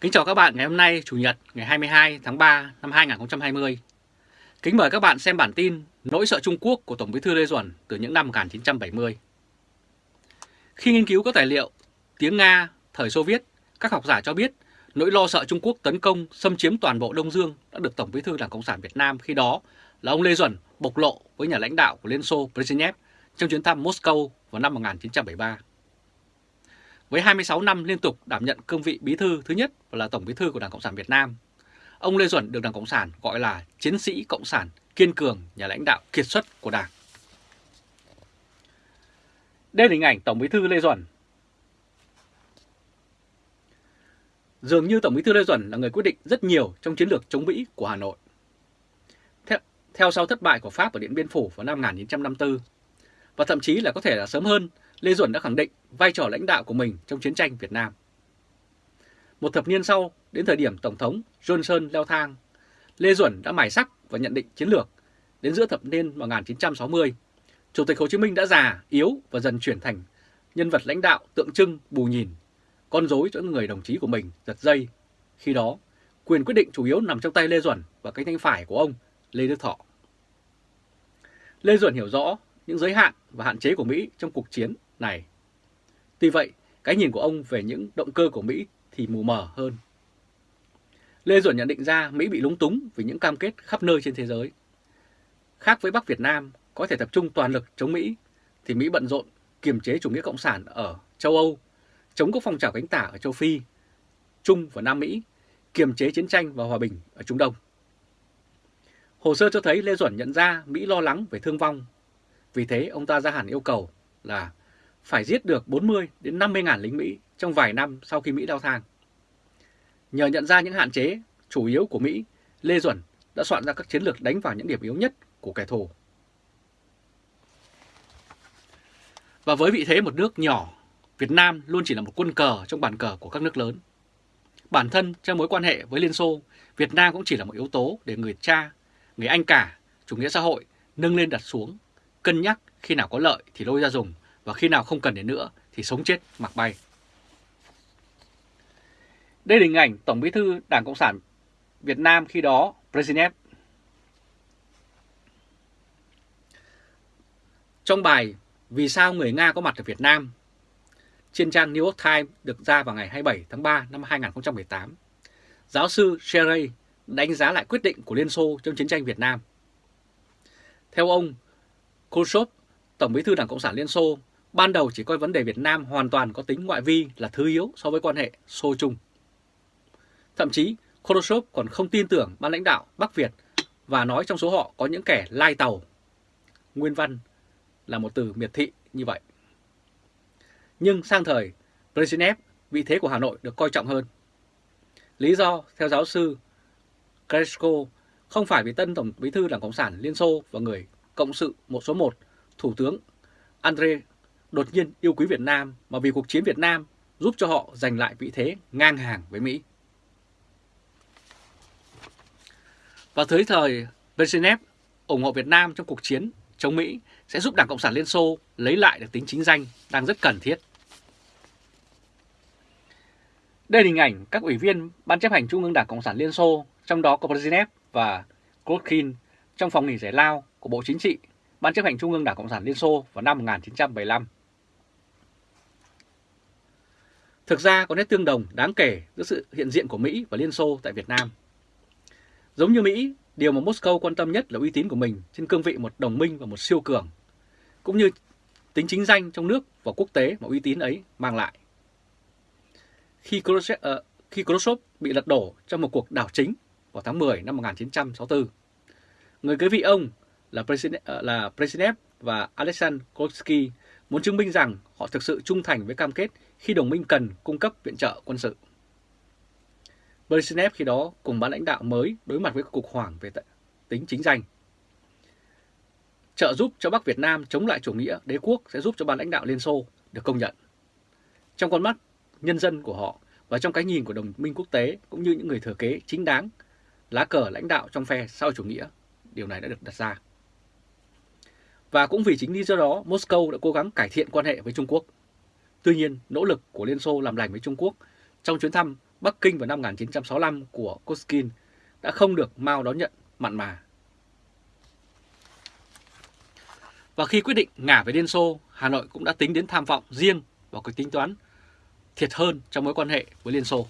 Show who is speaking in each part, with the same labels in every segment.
Speaker 1: Kính chào các bạn ngày hôm nay Chủ nhật ngày 22 tháng 3 năm 2020. Kính mời các bạn xem bản tin Nỗi sợ Trung Quốc của Tổng bí thư Lê Duẩn từ những năm 1970. Khi nghiên cứu các tài liệu tiếng Nga thời Xô Viết, các học giả cho biết nỗi lo sợ Trung Quốc tấn công xâm chiếm toàn bộ Đông Dương đã được Tổng bí thư Đảng Cộng sản Việt Nam khi đó là ông Lê Duẩn bộc lộ với nhà lãnh đạo của Liên Xô Brezhnev trong chuyến thăm Moscow vào năm 1973. Với 26 năm liên tục đảm nhận cương vị bí thư thứ nhất và là tổng bí thư của Đảng Cộng sản Việt Nam, ông Lê Duẩn được Đảng Cộng sản gọi là chiến sĩ Cộng sản kiên cường, nhà lãnh đạo kiệt xuất của Đảng. Đây là hình ảnh Tổng bí thư Lê Duẩn. Dường như Tổng bí thư Lê Duẩn là người quyết định rất nhiều trong chiến lược chống Mỹ của Hà Nội. Theo, theo sau thất bại của Pháp ở Điện Biên Phủ vào năm 1954, và thậm chí là có thể là sớm hơn Lê Duẩn đã khẳng định vai trò lãnh đạo của mình trong chiến tranh Việt Nam. Một thập niên sau, đến thời điểm Tổng thống Johnson leo thang, Lê Duẩn đã mài sắc và nhận định chiến lược. Đến giữa thập niên 1960, Chủ tịch Hồ Chí Minh đã già, yếu và dần chuyển thành nhân vật lãnh đạo tượng trưng bù nhìn, con rối cho người đồng chí của mình giật dây. Khi đó, quyền quyết định chủ yếu nằm trong tay Lê Duẩn và cánh tay phải của ông Lê Đức Thọ. Lê Duẩn hiểu rõ những giới hạn và hạn chế của Mỹ trong cuộc chiến này. Tuy vậy, cái nhìn của ông về những động cơ của Mỹ thì mù mờ hơn. Lê Duẩn nhận định ra Mỹ bị lúng túng vì những cam kết khắp nơi trên thế giới. Khác với Bắc Việt Nam có thể tập trung toàn lực chống Mỹ, thì Mỹ bận rộn kiềm chế chủ nghĩa cộng sản ở châu Âu, chống các phong trào cánh tả ở châu Phi, Trung và Nam Mỹ, kiềm chế chiến tranh và hòa bình ở Trung Đông. Hồ sơ cho thấy Lê Duẩn nhận ra Mỹ lo lắng về thương vong. Vì thế ông ta ra hẳn yêu cầu là phải giết được 40 đến 50 ngàn lính Mỹ trong vài năm sau khi Mỹ đau thang. Nhờ nhận ra những hạn chế chủ yếu của Mỹ, Lê Duẩn đã soạn ra các chiến lược đánh vào những điểm yếu nhất của kẻ thù. Và với vị thế một nước nhỏ, Việt Nam luôn chỉ là một quân cờ trong bàn cờ của các nước lớn. Bản thân trong mối quan hệ với Liên Xô, Việt Nam cũng chỉ là một yếu tố để người cha, người anh cả, chủ nghĩa xã hội nâng lên đặt xuống, cân nhắc khi nào có lợi thì lôi ra dùng và khi nào không cần đến nữa thì sống chết mặc bay. Đây là hình ảnh Tổng bí thư Đảng Cộng sản Việt Nam khi đó, Brezhnev. Trong bài Vì sao người Nga có mặt ở Việt Nam, trên trang New York Times được ra vào ngày 27 tháng 3 năm 2018, giáo sư Sherry đánh giá lại quyết định của Liên Xô trong chiến tranh Việt Nam. Theo ông, Khrushchev, Tổng bí thư Đảng Cộng sản Liên Xô, ban đầu chỉ coi vấn đề Việt Nam hoàn toàn có tính ngoại vi là thứ yếu so với quan hệ Xô-Trung. Thậm chí, Khrushchev còn không tin tưởng ban lãnh đạo Bắc Việt và nói trong số họ có những kẻ lai tàu. Nguyên văn là một từ miệt thị như vậy. Nhưng sang thời Brezhnev, vị thế của Hà Nội được coi trọng hơn. Lý do, theo giáo sư Kresko, không phải vì tân Tổng bí thư Đảng Cộng sản Liên Xô và người cộng sự một số 1, Thủ tướng andre đột nhiên yêu quý Việt Nam mà vì cuộc chiến Việt Nam giúp cho họ giành lại vị thế ngang hàng với Mỹ. Và tới thời Brezhnev ủng hộ Việt Nam trong cuộc chiến chống Mỹ sẽ giúp Đảng Cộng sản Liên Xô lấy lại được tính chính danh đang rất cần thiết. Đây là hình ảnh các ủy viên Ban chấp hành Trung ương Đảng Cộng sản Liên Xô, trong đó có Brezhnev và Krotkin trong phòng nghỉ giải lao của Bộ Chính trị, Ban chấp hành Trung ương Đảng Cộng sản Liên Xô vào năm 1975. Thực ra có nét tương đồng đáng kể giữa sự hiện diện của Mỹ và Liên Xô tại Việt Nam. Giống như Mỹ, điều mà Moscow quan tâm nhất là uy tín của mình trên cương vị một đồng minh và một siêu cường, cũng như tính chính danh trong nước và quốc tế mà uy tín ấy mang lại. Khi Khrushchev, uh, khi Khrushchev bị lật đổ trong một cuộc đảo chính vào tháng 10 năm 1964, người kế vị ông là Brezhnev, ờ, là Brezhnev và Alexander Kolsky muốn chứng minh rằng họ thực sự trung thành với cam kết khi đồng minh cần cung cấp viện trợ quân sự. Brezhnev khi đó cùng ban lãnh đạo mới đối mặt với cuộc hoảng về tính chính danh. Trợ giúp cho Bắc Việt Nam chống lại chủ nghĩa đế quốc sẽ giúp cho ban lãnh đạo Liên Xô được công nhận. Trong con mắt nhân dân của họ và trong cái nhìn của đồng minh quốc tế cũng như những người thừa kế chính đáng, lá cờ lãnh đạo trong phe sau chủ nghĩa, điều này đã được đặt ra. Và cũng vì chính lý do đó, Moscow đã cố gắng cải thiện quan hệ với Trung Quốc. Tuy nhiên, nỗ lực của Liên Xô làm lành với Trung Quốc trong chuyến thăm Bắc Kinh vào năm 1965 của Koskin đã không được Mao đón nhận mặn mà. Và khi quyết định ngả về Liên Xô, Hà Nội cũng đã tính đến tham vọng riêng và cái tính toán thiệt hơn trong mối quan hệ với Liên Xô.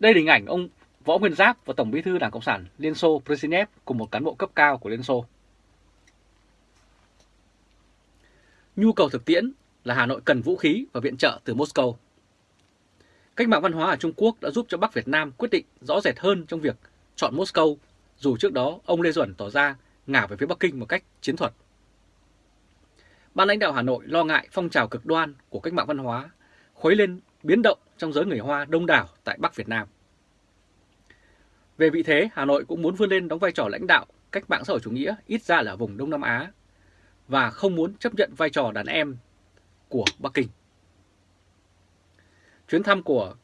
Speaker 1: Đây là hình ảnh ông Võ Nguyên Giáp và Tổng bí thư Đảng Cộng sản Liên Xô Brezhnev cùng một cán bộ cấp cao của Liên Xô. Nhu cầu thực tiễn là Hà Nội cần vũ khí và viện trợ từ Moscow. Cách mạng văn hóa ở Trung Quốc đã giúp cho Bắc Việt Nam quyết định rõ rệt hơn trong việc chọn Moscow, dù trước đó ông Lê Duẩn tỏ ra ngả về phía Bắc Kinh một cách chiến thuật. Ban lãnh đạo Hà Nội lo ngại phong trào cực đoan của cách mạng văn hóa khuấy lên biến động trong giới người Hoa đông đảo tại Bắc Việt Nam. Về vị thế, Hà Nội cũng muốn vươn lên đóng vai trò lãnh đạo cách mạng xã hội chủ nghĩa ít ra là vùng Đông Nam Á và không muốn chấp nhận vai trò đàn em của Bắc Kinh. Chuyến thăm của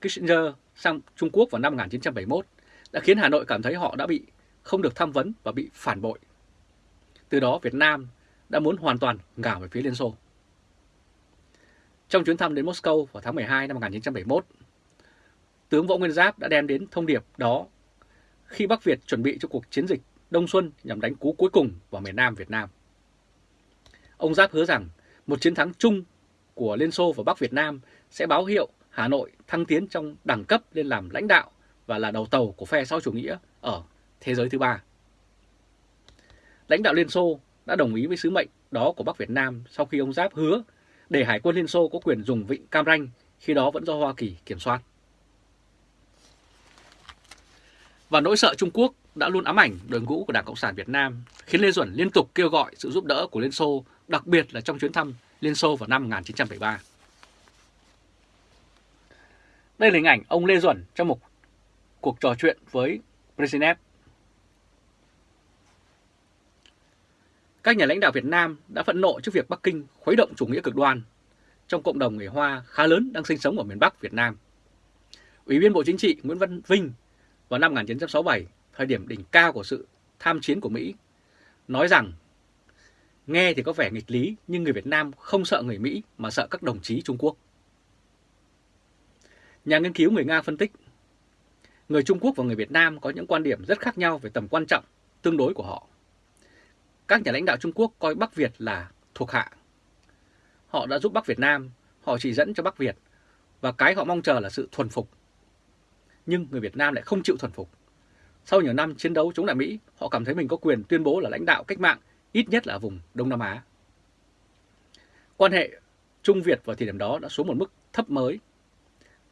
Speaker 1: Kissinger sang Trung Quốc vào năm 1971 đã khiến Hà Nội cảm thấy họ đã bị không được tham vấn và bị phản bội. Từ đó Việt Nam đã muốn hoàn toàn ngả về phía Liên Xô. Trong chuyến thăm đến Moscow vào tháng 12 năm 1971, tướng Võ Nguyên Giáp đã đem đến thông điệp đó khi Bắc Việt chuẩn bị cho cuộc chiến dịch Đông Xuân nhằm đánh cú cuối cùng vào miền Nam Việt Nam. Ông Giáp hứa rằng một chiến thắng chung của Liên Xô và Bắc Việt Nam sẽ báo hiệu Hà Nội thăng tiến trong đẳng cấp lên làm lãnh đạo và là đầu tàu của phe xã chủ nghĩa ở thế giới thứ ba. Lãnh đạo Liên Xô đã đồng ý với sứ mệnh đó của Bắc Việt Nam sau khi ông Giáp hứa để Hải quân Liên Xô có quyền dùng vịnh Cam Ranh, khi đó vẫn do Hoa Kỳ kiểm soát. Và nỗi sợ Trung Quốc đã luôn ám ảnh đội ngũ của Đảng Cộng sản Việt Nam, khiến Lê Duẩn liên tục kêu gọi sự giúp đỡ của Liên Xô, đặc biệt là trong chuyến thăm Liên Xô vào năm 1973. Đây là hình ảnh ông Lê Duẩn trong một cuộc trò chuyện với Brezhnev. Các nhà lãnh đạo Việt Nam đã phẫn nộ trước việc Bắc Kinh khuấy động chủ nghĩa cực đoan trong cộng đồng người Hoa khá lớn đang sinh sống ở miền Bắc Việt Nam. Ủy viên Bộ Chính trị Nguyễn Văn Vinh vào năm 1967, thời điểm đỉnh cao của sự tham chiến của Mỹ, nói rằng nghe thì có vẻ nghịch lý nhưng người Việt Nam không sợ người Mỹ mà sợ các đồng chí Trung Quốc. Nhà nghiên cứu người Nga phân tích, người Trung Quốc và người Việt Nam có những quan điểm rất khác nhau về tầm quan trọng tương đối của họ. Các nhà lãnh đạo Trung Quốc coi Bắc Việt là thuộc hạ. Họ đã giúp Bắc Việt Nam, họ chỉ dẫn cho Bắc Việt và cái họ mong chờ là sự thuần phục nhưng người Việt Nam lại không chịu thuần phục. Sau nhiều năm chiến đấu chống lại Mỹ, họ cảm thấy mình có quyền tuyên bố là lãnh đạo cách mạng, ít nhất là ở vùng Đông Nam Á. Quan hệ Trung Việt vào thời điểm đó đã xuống một mức thấp mới.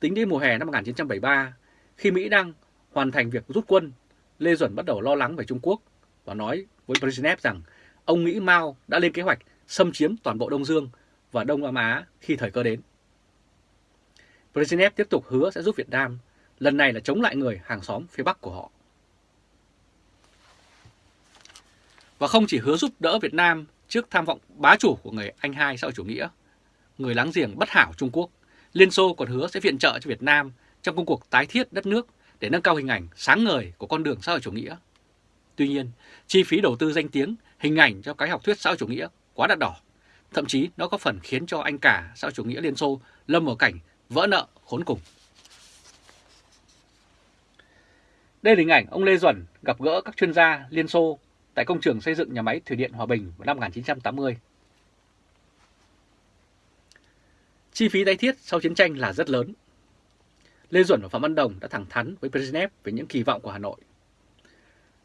Speaker 1: Tính đến mùa hè năm 1973, khi Mỹ đang hoàn thành việc rút quân, Lê Duẩn bắt đầu lo lắng về Trung Quốc và nói với Brezhnev rằng ông nghĩ Mao đã lên kế hoạch xâm chiếm toàn bộ Đông Dương và Đông Nam Á khi thời cơ đến. Brezhnev tiếp tục hứa sẽ giúp Việt Nam lần này là chống lại người hàng xóm phía Bắc của họ. Và không chỉ hứa giúp đỡ Việt Nam trước tham vọng bá chủ của người Anh hai xã hội chủ nghĩa, người láng giềng bất hảo Trung Quốc, Liên Xô còn hứa sẽ viện trợ cho Việt Nam trong công cuộc tái thiết đất nước để nâng cao hình ảnh sáng ngời của con đường xã hội chủ nghĩa. Tuy nhiên, chi phí đầu tư danh tiếng, hình ảnh cho cái học thuyết xã hội chủ nghĩa quá đắt đỏ. Thậm chí nó có phần khiến cho anh cả xã hội chủ nghĩa Liên Xô lâm vào cảnh vỡ nợ khốn cùng. Đây là hình ảnh ông Lê Duẩn gặp gỡ các chuyên gia Liên Xô tại công trường xây dựng nhà máy Thủy điện Hòa Bình vào năm 1980. Chi phí tái thiết sau chiến tranh là rất lớn. Lê Duẩn và Phạm Văn Đồng đã thẳng thắn với Brezhnev về những kỳ vọng của Hà Nội.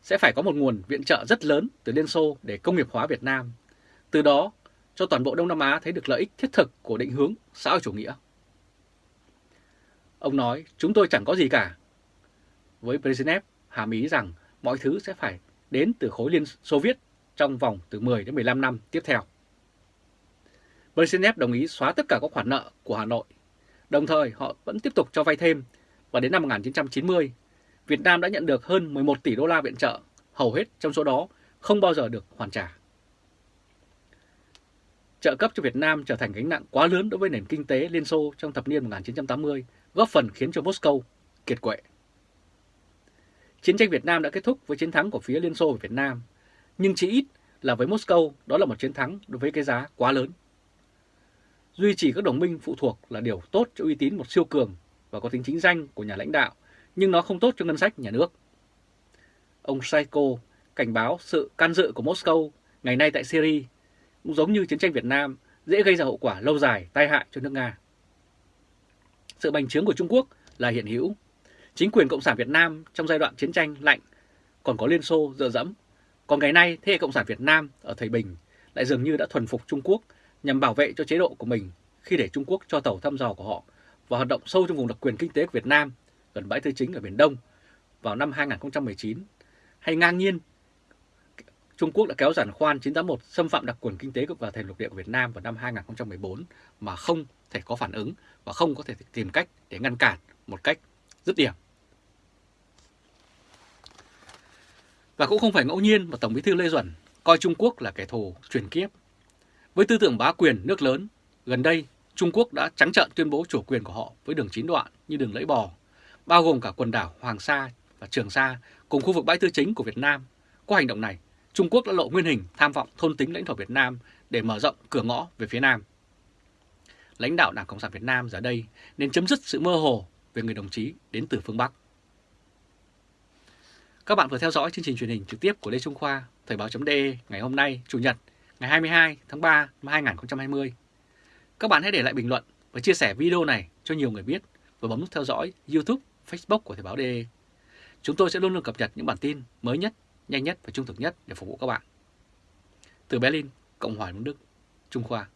Speaker 1: Sẽ phải có một nguồn viện trợ rất lớn từ Liên Xô để công nghiệp hóa Việt Nam. Từ đó cho toàn bộ Đông Nam Á thấy được lợi ích thiết thực của định hướng xã hội chủ nghĩa. Ông nói, chúng tôi chẳng có gì cả, với Brezhnev hàm ý rằng mọi thứ sẽ phải đến từ khối Liên Xô Viết trong vòng từ 10 đến 15 năm tiếp theo. Brezhnev đồng ý xóa tất cả các khoản nợ của Hà Nội. Đồng thời họ vẫn tiếp tục cho vay thêm và đến năm 1990, Việt Nam đã nhận được hơn 11 tỷ đô la viện trợ, hầu hết trong số đó không bao giờ được hoàn trả. Trợ cấp cho Việt Nam trở thành gánh nặng quá lớn đối với nền kinh tế Liên Xô trong thập niên 1980, góp phần khiến cho Moscow kiệt quệ. Chiến tranh Việt Nam đã kết thúc với chiến thắng của phía Liên Xô và Việt Nam, nhưng chỉ ít là với Moscow đó là một chiến thắng đối với cái giá quá lớn. Duy trì các đồng minh phụ thuộc là điều tốt cho uy tín một siêu cường và có tính chính danh của nhà lãnh đạo, nhưng nó không tốt cho ngân sách nhà nước. Ông Saiko cảnh báo sự can dự của Moscow ngày nay tại Syria cũng giống như chiến tranh Việt Nam dễ gây ra hậu quả lâu dài tai hại cho nước Nga. Sự bành trướng của Trung Quốc là hiện hữu. Chính quyền Cộng sản Việt Nam trong giai đoạn chiến tranh lạnh còn có Liên Xô dựa dẫm. Còn ngày nay, thế hệ Cộng sản Việt Nam ở thời Bình lại dường như đã thuần phục Trung Quốc nhằm bảo vệ cho chế độ của mình khi để Trung Quốc cho tàu thăm dò của họ và hoạt động sâu trong vùng đặc quyền kinh tế của Việt Nam gần bãi tư chính ở Biển Đông vào năm 2019 hay ngang nhiên, Trung Quốc đã kéo giàn khoan 981 xâm phạm đặc quyền kinh tế và thềm lục địa của Việt Nam vào năm 2014 mà không thể có phản ứng và không có thể tìm cách để ngăn cản một cách dứt điểm. Và cũng không phải ngẫu nhiên mà Tổng bí thư Lê Duẩn coi Trung Quốc là kẻ thù truyền kiếp. Với tư tưởng bá quyền nước lớn, gần đây Trung Quốc đã trắng trợn tuyên bố chủ quyền của họ với đường chín đoạn như đường lưỡi bò, bao gồm cả quần đảo Hoàng Sa và Trường Sa cùng khu vực bãi tư chính của Việt Nam. Qua hành động này, Trung Quốc đã lộ nguyên hình tham vọng thôn tính lãnh thổ Việt Nam để mở rộng cửa ngõ về phía Nam. Lãnh đạo Đảng Cộng sản Việt Nam giờ đây nên chấm dứt sự mơ hồ về người đồng chí đến từ phương Bắc. Các bạn vừa theo dõi chương trình truyền hình trực tiếp của Lê Trung Khoa, Thời báo.de ngày hôm nay, Chủ nhật, ngày 22 tháng 3 năm 2020. Các bạn hãy để lại bình luận và chia sẻ video này cho nhiều người biết và bấm nút theo dõi YouTube, Facebook của Thời báo.de. Chúng tôi sẽ luôn luôn cập nhật những bản tin mới nhất, nhanh nhất và trung thực nhất để phục vụ các bạn. Từ Berlin, Cộng hòa Liên Đức, Trung Khoa.